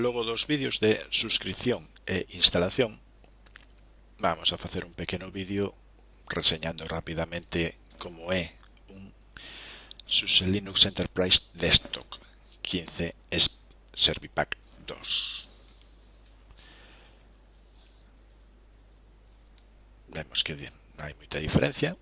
logo dos vídeos de suscripción e instalación, vamos a facer un pequeno vídeo reseñando rapidamente como é un SUSE Linux Enterprise Desktop 15 Servipack 2. Vemos que non hai moita diferencia,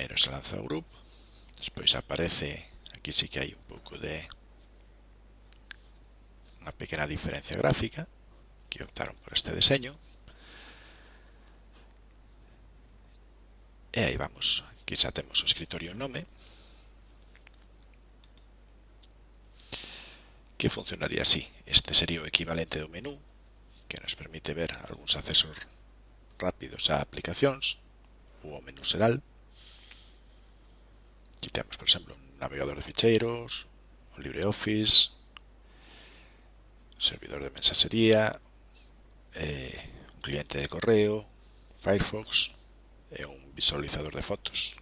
primeiro se lanza o grupo despois aparece aquí sí que hai un pouco de unha pequena diferencia gráfica que optaron por este deseño e aí vamos aquí xa temos o escritorio nome que funcionaría así. Este sería o equivalente do menú que nos permite ver algúns accesos rápidos a aplicacións ou o menú xeral aquí temos, por exemplo, un navegador de ficheiros, o LibreOffice, servidor de mensaxería, eh, un cliente de correo, Firefox e un visualizador de fotos.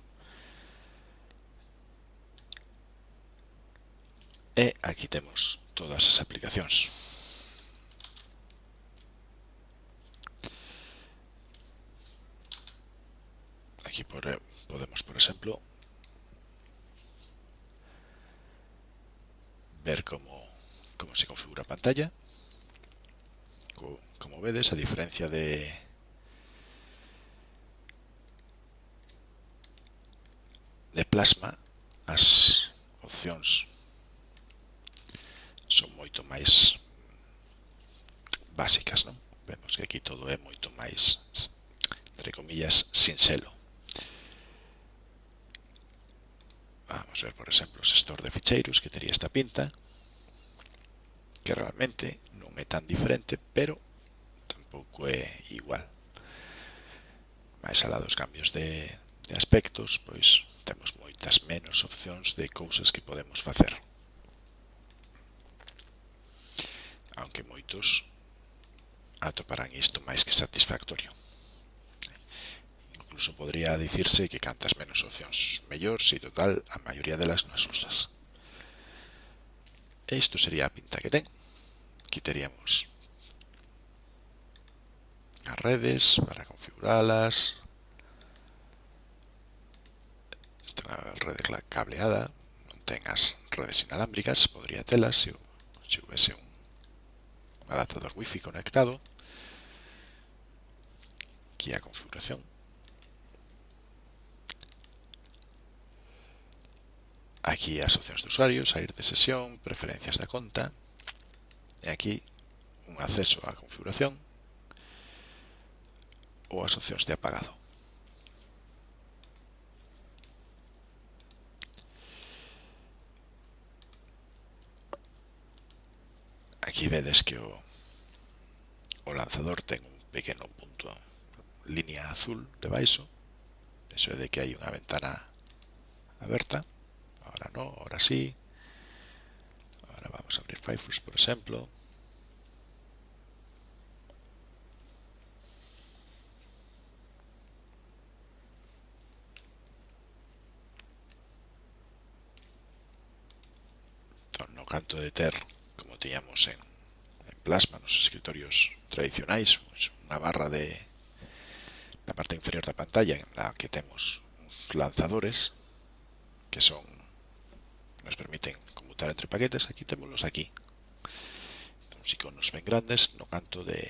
E aquí temos todas as aplicacións. Aquí eh, podemos, por exemplo, ver como, como se configura a pantalla. Como vedes a diferencia de, de plasma, as opcións son moito máis básicas, non? Vemos que aquí todo é moito máis, entre comillas, sinxelo. Vamos ver, por exemplo, o gestor de ficheiros que tería esta pinta que realmente non é tan diferente, pero tampouco é igual. Mais alá dos cambios de, de aspectos, pois temos moitas menos opcións de cousas que podemos facer. Aunque moitos atoparán isto máis que satisfactorio. Incluso podría dicirse que cantas menos opcións mellor se total a maioría delas nas usas. E isto sería pinta que ten. Aquí teríamos as redes para configurarlas. Esta rede cableada non ten as redes inalámbricas, podría telas se, se houvese un adaptador wifi conectado. Aquí a configuración. Aquí asociacións de usuarios, sair de sesión, preferencias da conta. E aquí un acceso á configuración ou as opcións de apagado. Aquí vedes que o, o lanzador ten un pequeno punto línea azul debaixo, eso é de que hai unha ventana aberta ahora no, ahora sí. Ahora vamos a abrir Firefox, por ejemplo. No canto de ter, como teníamos en, en Plasma, los escritorios tradicionais, una barra de la parte inferior da pantalla en la que temos os lanzadores, que son nos permiten conmutar entre paquetes, aquí temos aquí. Uns iconos ben grandes no canto de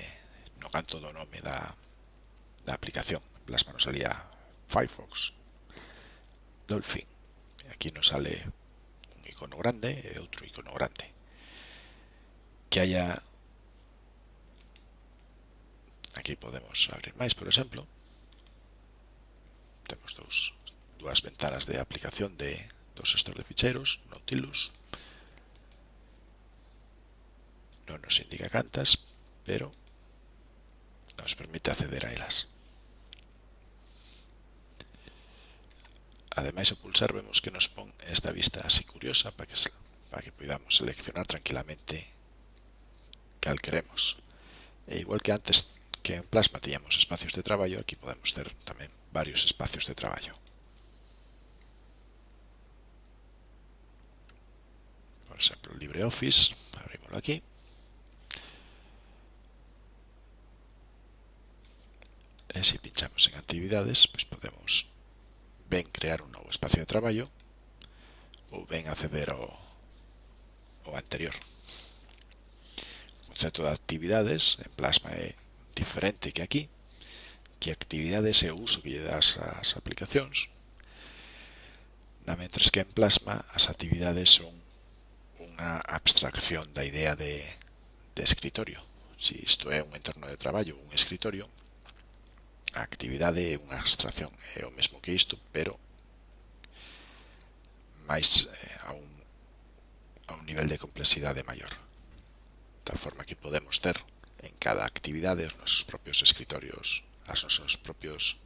no canto do nome da, da aplicación. Plasma nos salía Firefox, Dolphin. Aquí nos sale un icono grande e outro icono grande. Que haya aquí podemos abrir máis, por exemplo. Temos dous, dúas ventanas de aplicación de Dos gestor de ficheros, Nautilus. No nos indica cantas, pero nos permite acceder a elas. Ademais, ao pulsar vemos que nos pon esta vista así curiosa para que, para que podamos seleccionar tranquilamente cal queremos. E igual que antes que en Plasma tiñamos espacios de traballo, aquí podemos ter tamén varios espacios de traballo. por ejemplo LibreOffice, abrimoslo aquí. Y si pinchamos en actividades, pues podemos ven crear un nuevo espacio de trabajo o ven acceder ao, ao anterior. O concepto de actividades en Plasma é diferente que aquí, que actividades é o uso que lle das ás aplicacións, na mentres que en Plasma as actividades son unha abstracción da idea de, de escritorio. Se isto é un entorno de traballo, un escritorio, a actividade é unha abstracción, é o mesmo que isto, pero máis eh, a un, a un nivel de complexidade maior. Da forma que podemos ter en cada actividade os nosos propios escritorios, as nosos propios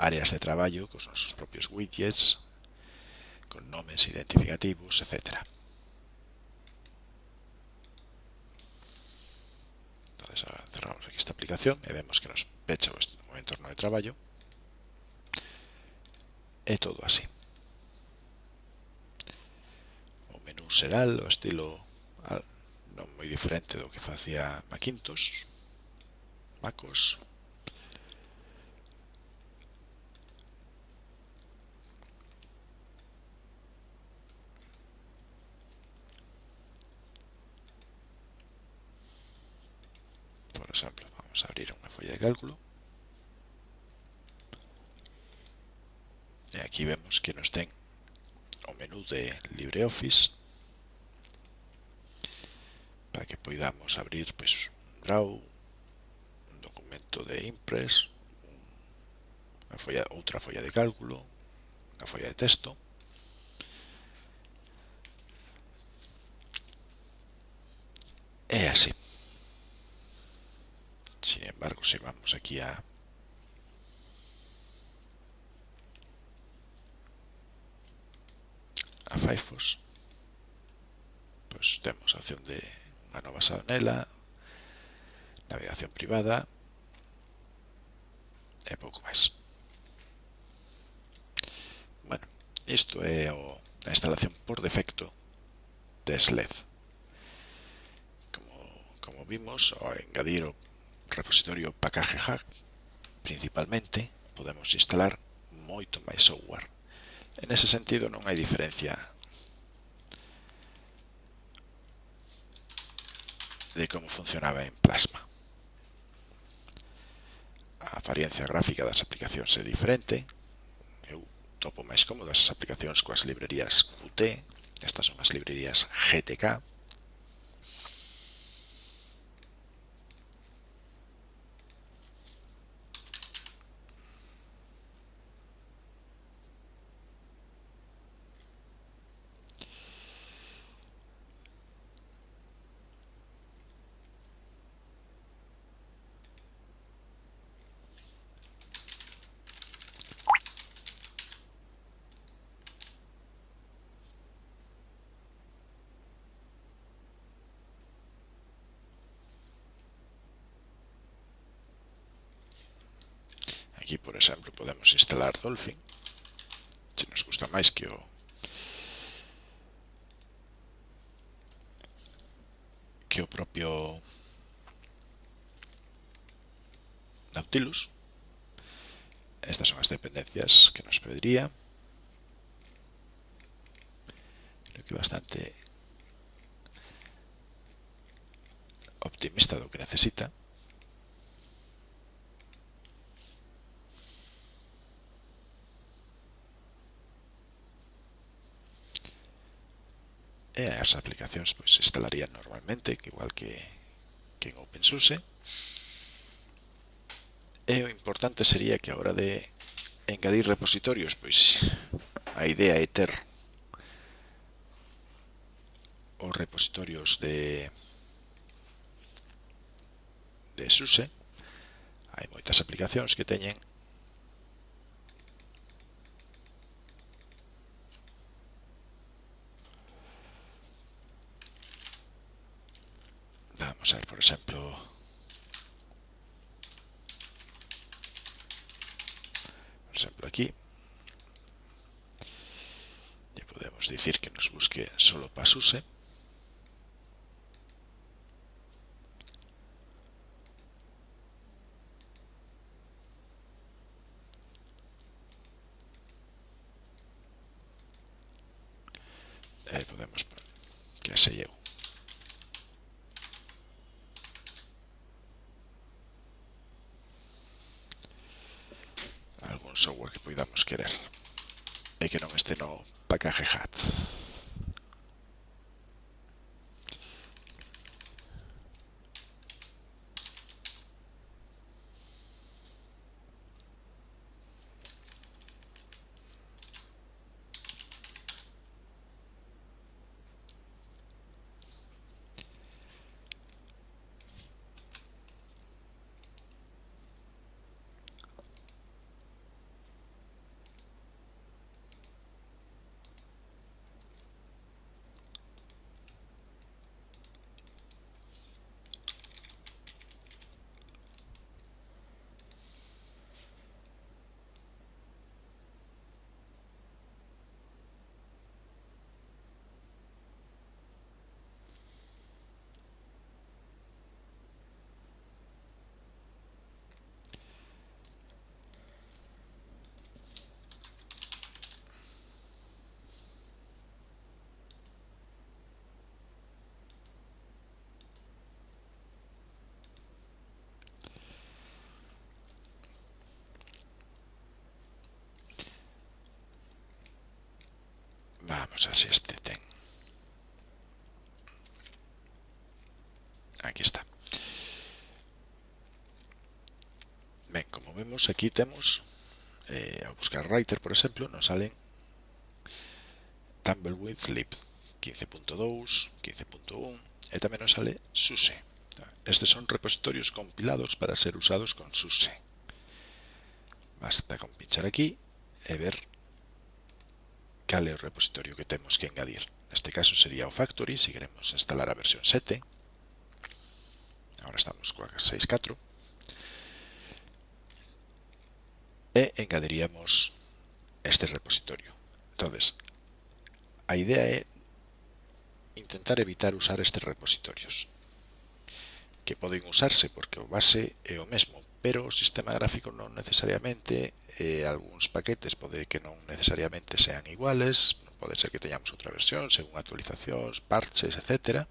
áreas de traballo, cos nosos propios widgets, con nomes identificativos, etcétera. Entonces cerramos aquí esta aplicación y vemos que nos pecha nuestro entorno de traballo. É todo así. O menú será o estilo non moi diferente do que facía Macintosh, Macos, de cálculo. E aquí vemos que nos ten o menú de LibreOffice para que poidamos abrir pois, un draw, un documento de Impress, unha folla, outra folla de cálculo, unha folla de texto. É así. Sin embargo, si vamos aquí a a Firefox, pues temos a opción de unha nova sanela, navegación privada e pouco máis. Bueno, isto é o, a instalación por defecto de SLED. Como, como vimos, ao engadir o repositorio Package Hack, principalmente podemos instalar moito máis software. En ese sentido non hai diferencia de como funcionaba en Plasma. A apariencia gráfica das aplicacións é diferente. Eu topo máis cómodas as aplicacións coas librerías Qt, estas son as librerías GTK, Aquí, por exemplo, podemos instalar Dolphin. Se nos gusta máis que o que o propio Nautilus. Estas son as dependencias que nos pediría. Creo que bastante optimista do que necesita. as aplicacións pois instalarían normalmente, igual que, que en OpenSUSE. E o importante sería que a hora de engadir repositorios, pois a idea é ter os repositorios de de SUSE. Hai moitas aplicacións que teñen por exemplo, por exemplo aquí, le podemos decir que nos busque solo para software que poidamos querer e que non este no package hat. Vamos a ver si este ten. Aquí está. Ben, como vemos, aquí temos, eh, a buscar writer, por exemplo, nos salen Tumbleweed Lib 15.2, 15.1 e tamén nos sale SUSE. Estes son repositorios compilados para ser usados con SUSE. Basta con pinchar aquí e ver cal é o repositorio que temos que engadir. Neste caso sería o factory, se queremos instalar a versión 7. Ahora estamos coa 6.4. E engadiríamos este repositorio. Entonces, a idea é intentar evitar usar estes repositorios que poden usarse porque o base é o mesmo, pero o sistema gráfico non necesariamente, eh, algúns paquetes pode que non necesariamente sean iguales, pode ser que teñamos outra versión según actualizacións, parches, etc.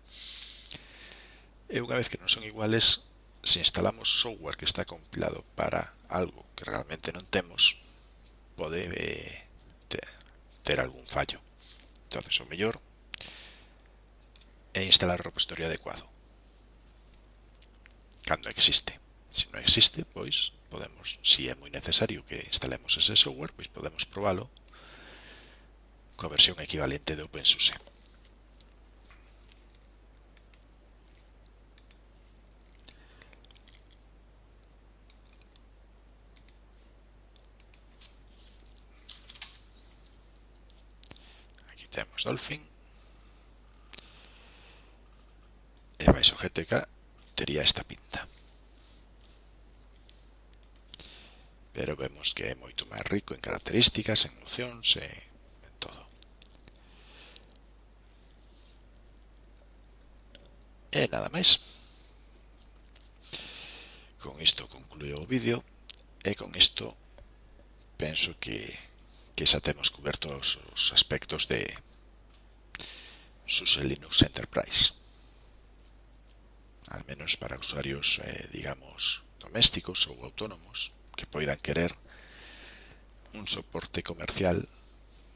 E unha vez que non son iguales, se instalamos software que está compilado para algo que realmente non temos, pode eh, ter, ter algún fallo. entonces o mellor é instalar o repositorio adecuado cando existe. Se non existe, pois podemos, si é moi necesario que instalemos ese software, pois podemos probalo coa versión equivalente de OpenSUSE. Aquí temos Dolphin. E vais o GTK tería esta pinta. pero vemos que é moito máis rico en características, en nocións e en todo. E nada máis. Con isto concluío o vídeo e con isto penso que, que xa temos cobertos os aspectos de SUSE Linux Enterprise. Al menos para usuarios, eh, digamos, domésticos ou autónomos que poidan querer un soporte comercial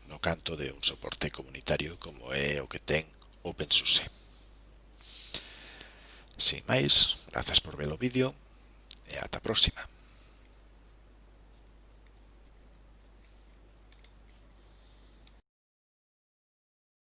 no canto de un soporte comunitario como é o que ten OpenSUSE. Sin máis, grazas por ver o vídeo e ata a próxima.